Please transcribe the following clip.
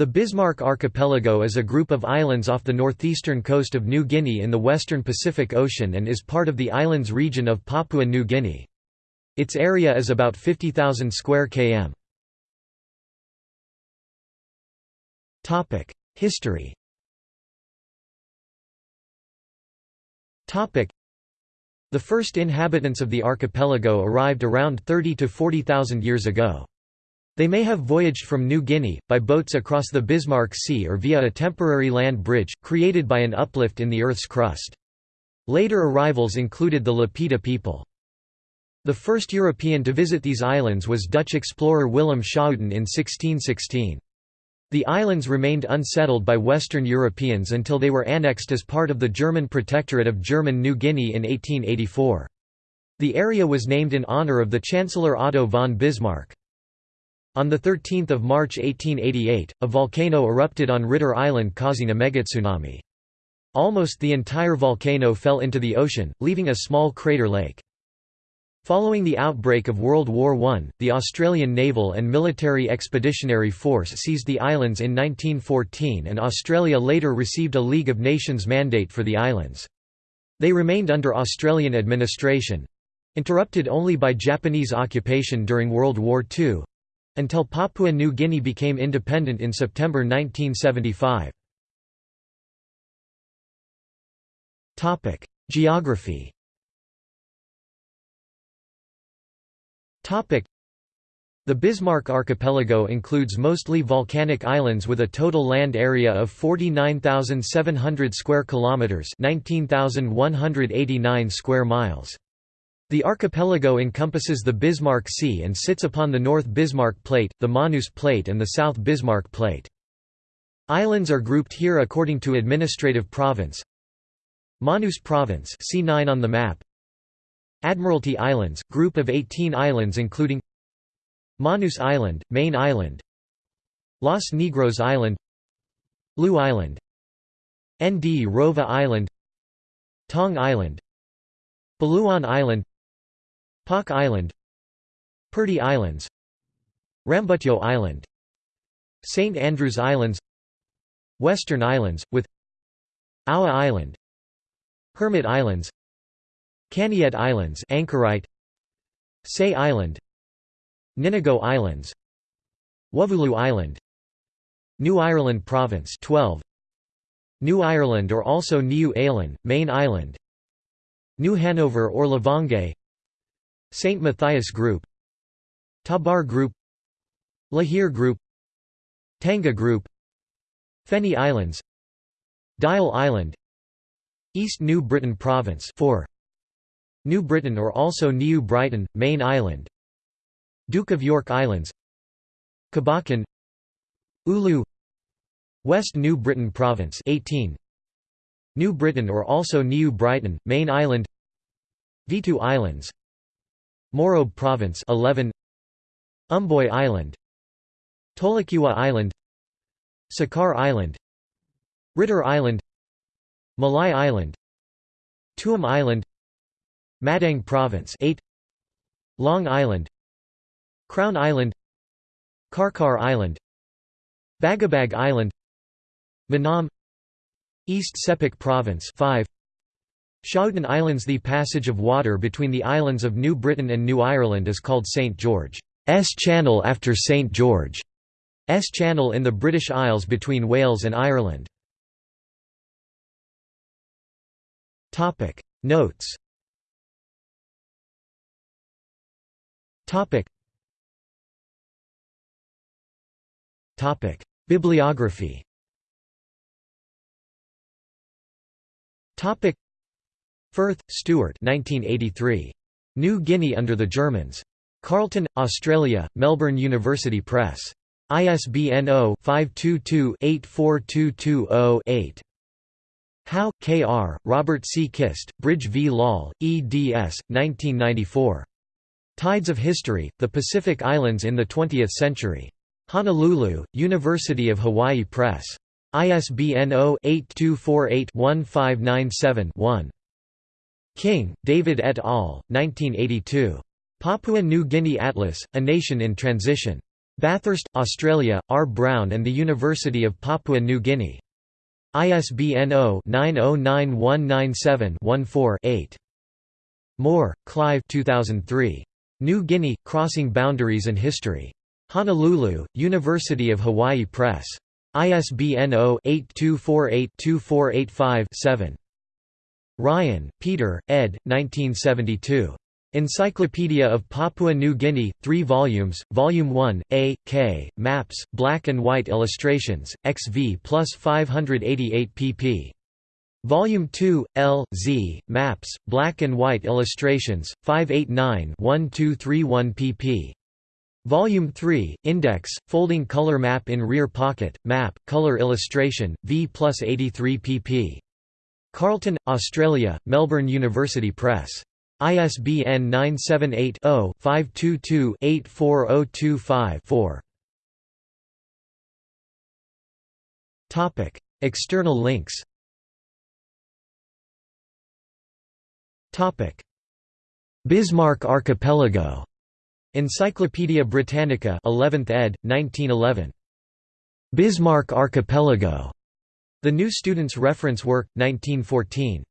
The Bismarck Archipelago is a group of islands off the northeastern coast of New Guinea in the western Pacific Ocean and is part of the islands region of Papua New Guinea. Its area is about 50,000 square km. History The first inhabitants of the archipelago arrived around 30 to 40,000 years ago. They may have voyaged from New Guinea, by boats across the Bismarck Sea or via a temporary land bridge, created by an uplift in the Earth's crust. Later arrivals included the Lapita people. The first European to visit these islands was Dutch explorer Willem Schouten in 1616. The islands remained unsettled by Western Europeans until they were annexed as part of the German Protectorate of German New Guinea in 1884. The area was named in honor of the Chancellor Otto von Bismarck. On 13 March 1888, a volcano erupted on Ritter Island causing a megatsunami. Almost the entire volcano fell into the ocean, leaving a small crater lake. Following the outbreak of World War I, the Australian Naval and Military Expeditionary Force seized the islands in 1914 and Australia later received a League of Nations mandate for the islands. They remained under Australian administration—interrupted only by Japanese occupation during World War II, until Papua New Guinea became independent in September 1975. Topic: Geography Topic: the Bismarck archipelago includes mostly volcanic islands with a total land area of 49,700 square kilometers, 19,189 square miles. The archipelago encompasses the Bismarck Sea and sits upon the North Bismarck Plate, the Manus Plate and the South Bismarck Plate. Islands are grouped here according to administrative province. Manus Province see 9 on the map. Admiralty Islands, group of 18 islands including Manus Island, Main Island Los Negros Island Lou Island Ndrova Island Tong Island Baluan Island Pak Island Purdy Islands Rambutyo Island St. Andrews Islands Western Islands, with Aua Island Hermit Islands Kaniet Islands Anchorite Say Island Ninigo Islands Wuvulu Island New Ireland Province 12 New Ireland or also Niu Ailan, Main Island New Hanover or Lavongai St. Matthias Group Tabar Group Lihir Group Tanga Group Feni Islands Djaul Island East New Britain Province 4 New Britain or also New Brighton, Main Island Duke of York Islands Kabakan Ulu West New Britain Province 18 New Britain or also New Brighton, Main Island Vitu Islands Morobe Province 11 Umboi Island. Tolokiwa Island. Sakar Island. Ritter Island. Malai Island. Tuam Island. Madang Province 8 Long Island. Crown Island. Karkar Island. Bagabag Island. Manam. East Sepik Province 5 Schouten Islands The passage of water between the islands of New Britain and New Ireland is called St George's Channel after St George's Channel in the British Isles between Wales and Ireland. Notes. Bibliography Firth, Stuart 1983. New Guinea under the Germans. Carlton, Australia, Melbourne University Press. ISBN 0-522-84220-8. Howe, K. R., Robert C. Kiste, Brij v. Lal, eds. 1994. Tides of History, The Pacific Islands in the Twentieth Century. Honolulu, University of Hawaii Press. ISBN 0-8248-1597-1. King, David et al., 1982. Papua New Guinea Atlas, A Nation in Transition. Bathurst, Australia, R. Brown and the University of Papua New Guinea. ISBN 0-909197-14-8. Moore, Clive 2003. New Guinea, Crossing Boundaries and History. Honolulu, University of Hawaii Press. ISBN 0-8248-2485-7. Ryan, Peter, ed. 1972. Encyclopedia of Papua New Guinea, 3 volumes, Volume 1, A, K, Maps, Black and White Illustrations, XV plus 588 pp. Volume 2, L, Z, Maps, Black and White Illustrations, 589-1231 pp. Volume 3, Index, Folding Color Map in Rear Pocket, Map, Color Illustration, V plus 83 pp. Carlton, Australia, Melbourne University Press. ISBN 978-0-522-84025-4. External links Bismarck Archipelago. Encyclopædia Britannica 11th ed., 1911. Bismarck Archipelago. The New Student's Reference Work, 1914.